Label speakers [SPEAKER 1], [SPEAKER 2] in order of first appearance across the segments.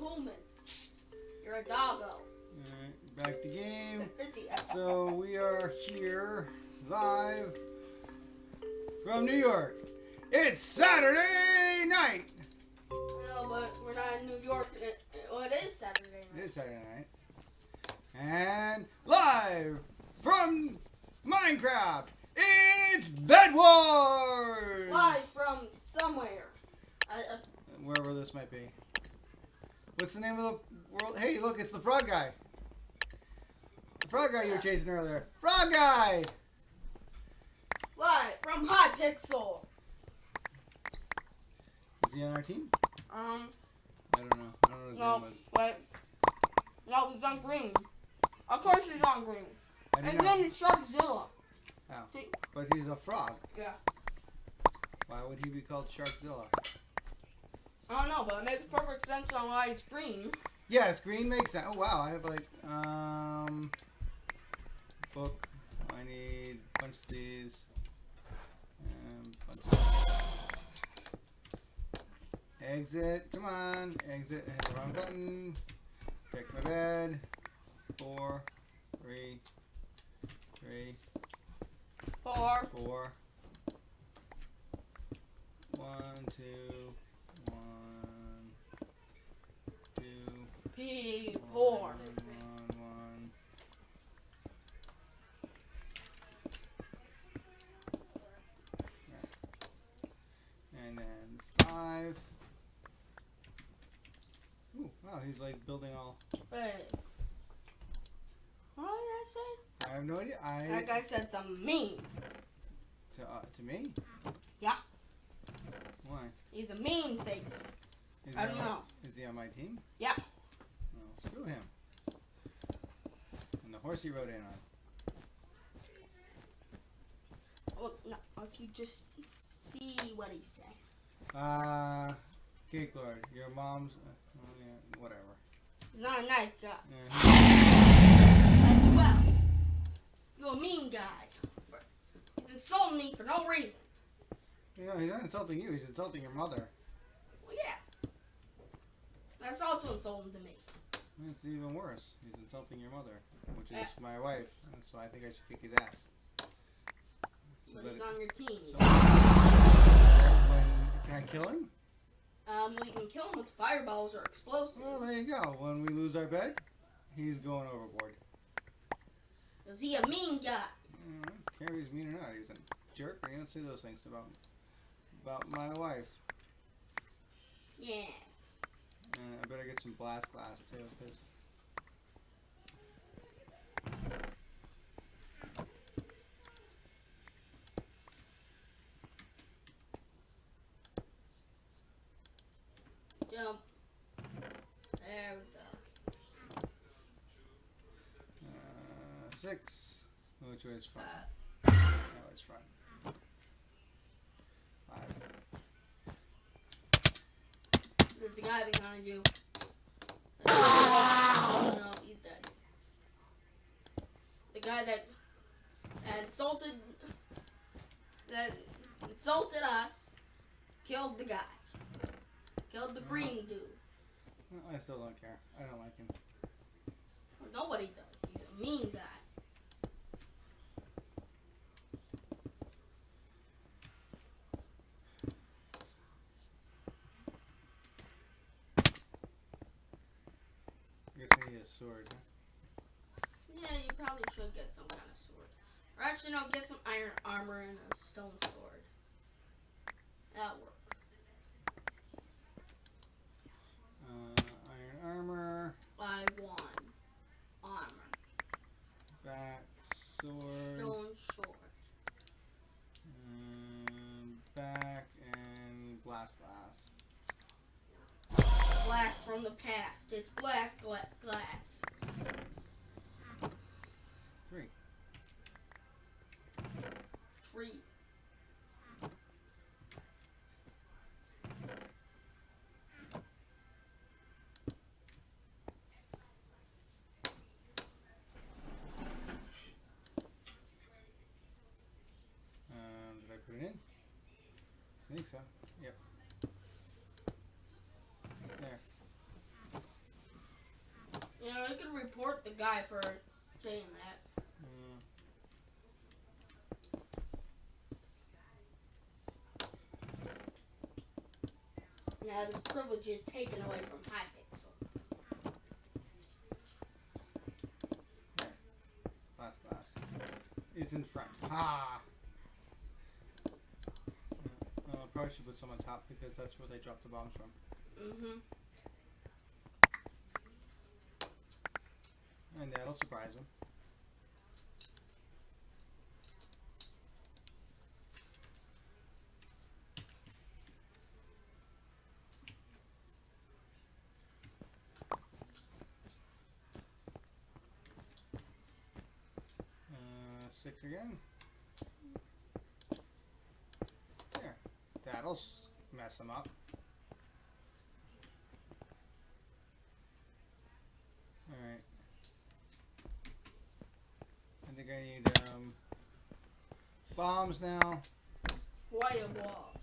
[SPEAKER 1] human. You're a doggo.
[SPEAKER 2] Alright, back to game.
[SPEAKER 1] 50.
[SPEAKER 2] So we are here live from New York. It's Saturday night.
[SPEAKER 1] No, but we're not in New York. and It, well, it is Saturday night.
[SPEAKER 2] It is Saturday night. And live from Minecraft, it's Bed Wars!
[SPEAKER 1] Live from somewhere. I, uh,
[SPEAKER 2] Wherever this might be. What's the name of the world? Hey, look, it's the frog guy. The frog guy you were chasing earlier. Frog guy!
[SPEAKER 1] What? from Hypixel.
[SPEAKER 2] Is he on our team?
[SPEAKER 1] Um,
[SPEAKER 2] I don't know. I don't know what his
[SPEAKER 1] no,
[SPEAKER 2] name was.
[SPEAKER 1] wait. No, he's on green. Of course he's on green. And then it's Sharkzilla.
[SPEAKER 2] Oh. But he's a frog.
[SPEAKER 1] Yeah.
[SPEAKER 2] Why would he be called Sharkzilla?
[SPEAKER 1] I don't know, but it makes perfect sense on why it's green.
[SPEAKER 2] Yes, green makes sense. Oh wow, I have like um book. I need a bunch of these. And bunch of Exit. Come on. Exit. I hit the wrong button. Check my bed. Four, three, three,
[SPEAKER 1] Four.
[SPEAKER 2] four. One, two, one, two.
[SPEAKER 1] P. Four.
[SPEAKER 2] One, one, one. And then five. Ooh, wow, he's like building all.
[SPEAKER 1] Wait. What did I say?
[SPEAKER 2] I have no idea. I
[SPEAKER 1] That guy said something mean.
[SPEAKER 2] to uh, to me.
[SPEAKER 1] He's a mean face.
[SPEAKER 2] Is
[SPEAKER 1] I don't
[SPEAKER 2] on
[SPEAKER 1] know.
[SPEAKER 2] Is he on my team?
[SPEAKER 1] Yeah.
[SPEAKER 2] Well, screw him. And the horse he rode in on.
[SPEAKER 1] Well, no, if you just see what he said.
[SPEAKER 2] Uh, Cake Lord, your mom's. Uh, oh yeah, whatever.
[SPEAKER 1] He's not a nice guy.
[SPEAKER 2] Yeah,
[SPEAKER 1] That's well. You're a mean guy. He's insulting me for no reason.
[SPEAKER 2] He- you know, he's not insulting you. He's insulting your mother.
[SPEAKER 1] Well, yeah. That's also insulting to me.
[SPEAKER 2] It's even worse. He's insulting your mother, which is
[SPEAKER 1] Yeah.
[SPEAKER 2] my wife. And so I think I should kick his ass. So
[SPEAKER 1] But he's
[SPEAKER 2] it-
[SPEAKER 1] on your team.
[SPEAKER 2] so- when, can I kill him?
[SPEAKER 1] Um, we can kill him with fireballs or explosives.
[SPEAKER 2] Well, there you go. When we lose our bed, he's going overboard.
[SPEAKER 1] Is he a mean guy?
[SPEAKER 2] Mm, I don't care if he's mean or not. He's a jerk, you don't say those things about about my wife.
[SPEAKER 1] Yeah.
[SPEAKER 2] And I better get some blast glass too, because
[SPEAKER 1] Jump. There we go.
[SPEAKER 2] uh, six. Which way is front?
[SPEAKER 1] Uh,
[SPEAKER 2] That front. Five.
[SPEAKER 1] there's a guy behind you. Oh, no, he's dead. The guy that insulted that insulted us killed the guy. Killed the green dude.
[SPEAKER 2] I still don't care. I don't like him.
[SPEAKER 1] Nobody does. He's a mean guy.
[SPEAKER 2] I guess I need a sword. Huh?
[SPEAKER 1] Yeah, you probably should get some kind of sword. Actually, no, get some iron armor and a stone sword. That'll work.
[SPEAKER 2] Uh, iron armor,
[SPEAKER 1] I want armor.
[SPEAKER 2] back sword,
[SPEAKER 1] Stone sword.
[SPEAKER 2] um, back, and blast glass.
[SPEAKER 1] Blast from the past. It's blast gla- glass.
[SPEAKER 2] Three.
[SPEAKER 1] Tree.
[SPEAKER 2] Um, did I put it in? I think so. Yep. There.
[SPEAKER 1] Yeah, I could report the guy for saying that.
[SPEAKER 2] Mm.
[SPEAKER 1] Now this privilege is taken away from Hypixel.
[SPEAKER 2] Last, last. Is in front. Ah! Yeah. Uh, probably should put some on top because that's where they drop the bombs from.
[SPEAKER 1] Mm-hmm.
[SPEAKER 2] And that'll surprise them. Uh, six again. There. That'll mess them up. Alright. I think I need um, bombs now.
[SPEAKER 1] Fireballs.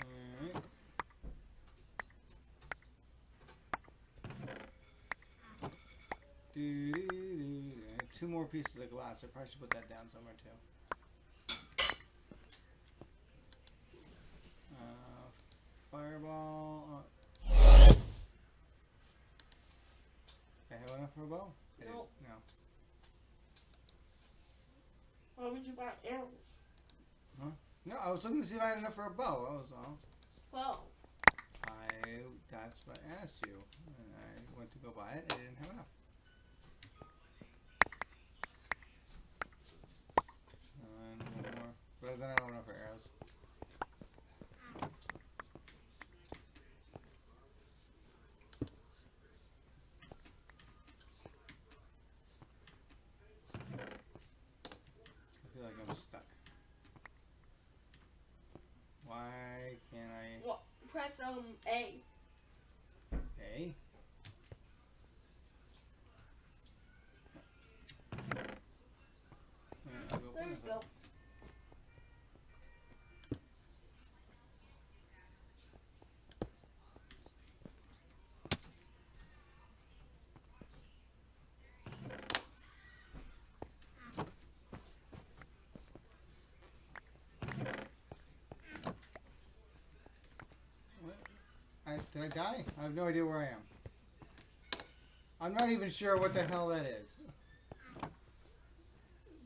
[SPEAKER 2] Alright. Do, do, do, do. Two more pieces of glass. I probably should put that down somewhere too. Uh, fireball. Uh, I have enough for a bow?
[SPEAKER 1] Nope.
[SPEAKER 2] No.
[SPEAKER 1] Why would you buy arrows? Huh?
[SPEAKER 2] No, I was looking to see if I had enough for a bow. That was all.
[SPEAKER 1] Well,
[SPEAKER 2] I that's what I asked you, and I went to go buy it. I didn't have enough. And one more, but then I don't for arrows. I feel like I'm stuck. Why can't I?
[SPEAKER 1] press um A.
[SPEAKER 2] A. Alright, I'll go
[SPEAKER 1] There
[SPEAKER 2] this
[SPEAKER 1] go.
[SPEAKER 2] up. What? I, did I die? I have no idea where I am. I'm not even sure what the hell that is.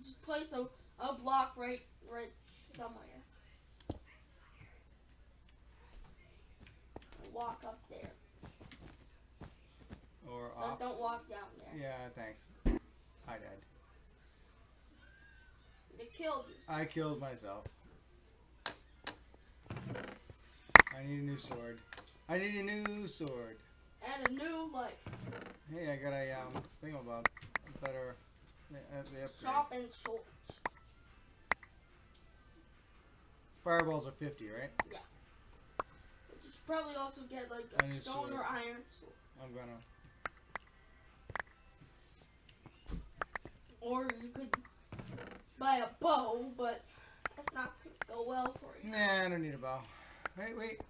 [SPEAKER 1] Just place a, a block right right somewhere. Walk up there.
[SPEAKER 2] Or off.
[SPEAKER 1] don't walk down there.
[SPEAKER 2] Yeah, thanks. I died.
[SPEAKER 1] You killed yourself.
[SPEAKER 2] I killed myself. I need a new sword. I need a new sword.
[SPEAKER 1] And a new life.
[SPEAKER 2] Hey, I got a um thingamabob. A better. Uh, the upgrade.
[SPEAKER 1] Shop and swords.
[SPEAKER 2] Fireballs are 50, right?
[SPEAKER 1] Yeah. you should probably also get like a stone
[SPEAKER 2] sword.
[SPEAKER 1] or iron sword.
[SPEAKER 2] I'm gonna.
[SPEAKER 1] Or you could buy a bow, but that's not gonna go well for you.
[SPEAKER 2] Nah, I don't need a bow. Wait, wait.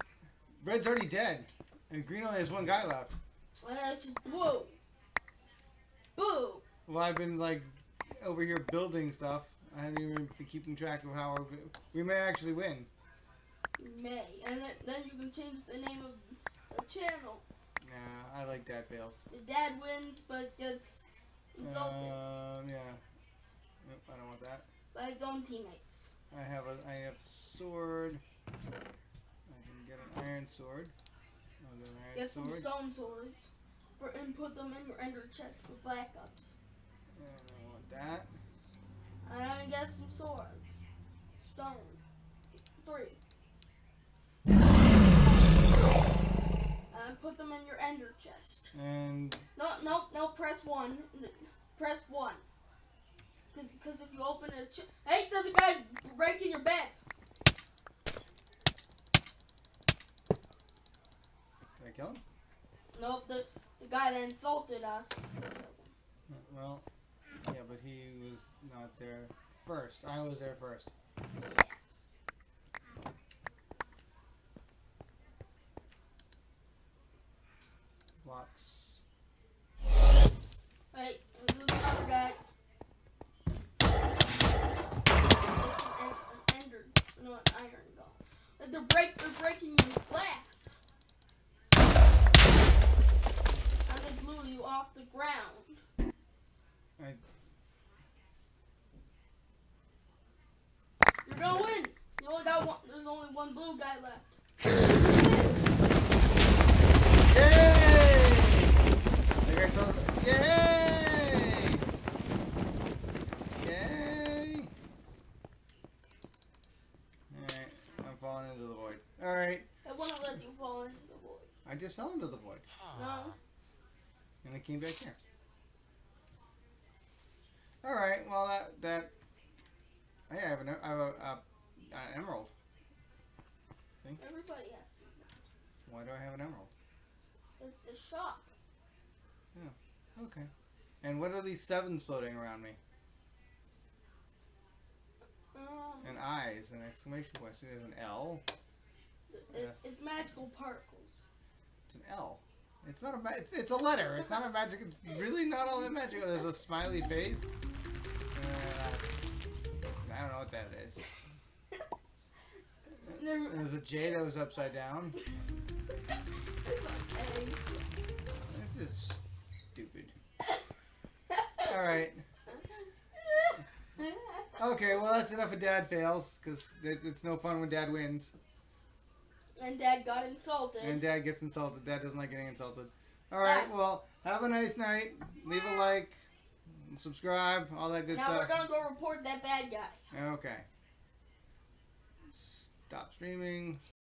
[SPEAKER 2] Red's already dead. And green only has one guy left.
[SPEAKER 1] And that's just. Boo!
[SPEAKER 2] Well, I've been like over here building stuff. I haven't even been keeping track of how we're, we may actually win.
[SPEAKER 1] May. And then, then you can change the name of the channel.
[SPEAKER 2] Nah, I like Dad fails.
[SPEAKER 1] Your dad wins, but gets insulted
[SPEAKER 2] Um, yeah. Nope, I don't want that.
[SPEAKER 1] by his own teammates.
[SPEAKER 2] I have a I have a sword. I get an iron sword. I'll get an iron
[SPEAKER 1] Get some stone swords for, and put them in your ender chest for backups.
[SPEAKER 2] And I want that.
[SPEAKER 1] And then get some swords. Stone. Three. And put them in your ender chest.
[SPEAKER 2] And
[SPEAKER 1] No, no, no, press one. Press one. Because cause if you open a ch- Hey, there's a guy breaking your bed.
[SPEAKER 2] I kill him?
[SPEAKER 1] Nope, the, the guy that insulted us.
[SPEAKER 2] Well, yeah, but he was not there first. I was there first. Blocks.
[SPEAKER 1] Right, and there's another guy. It's an, an ender, no, an iron golem. Like, They're break, they're breaking your glass. And they blew you off the ground.
[SPEAKER 2] I-
[SPEAKER 1] You're gonna win. You only got one. There's guy left.
[SPEAKER 2] Yay! I guess I'll, yay! Yay! Alright, I'm falling into the void. Alright,
[SPEAKER 1] I won't let you fall into the void.
[SPEAKER 2] I just fell into the void.
[SPEAKER 1] No.
[SPEAKER 2] And I came back here. Alright, well that, that, hey, I have an, I have a, a, an emerald.
[SPEAKER 1] Everybody has to.
[SPEAKER 2] Why do I have an emerald?
[SPEAKER 1] It's the shop. Yeah.
[SPEAKER 2] Okay. And what are these sevens floating around me?
[SPEAKER 1] Um,
[SPEAKER 2] And eyes, an exclamation point. So there's an L.
[SPEAKER 1] it's, it's magical particles.
[SPEAKER 2] It's an L. It's not a it's, it's a letter. It's not a magic. It's really not all that magical. There's a smiley face. Uh, I don't know what that is.
[SPEAKER 1] There-
[SPEAKER 2] There's a J that was upside down.
[SPEAKER 1] it's okay.
[SPEAKER 2] This is stupid. All right. Okay. Well, that's enough of Dad fails because it's no fun when Dad wins
[SPEAKER 1] and Dad got insulted.
[SPEAKER 2] and Dad gets insulted. Dad doesn't like getting insulted. All right. Well, have a nice night. Leave a like, subscribe, all that good
[SPEAKER 1] now
[SPEAKER 2] stuff.
[SPEAKER 1] we're gonna go report that bad guy.
[SPEAKER 2] Okay. Stop streaming.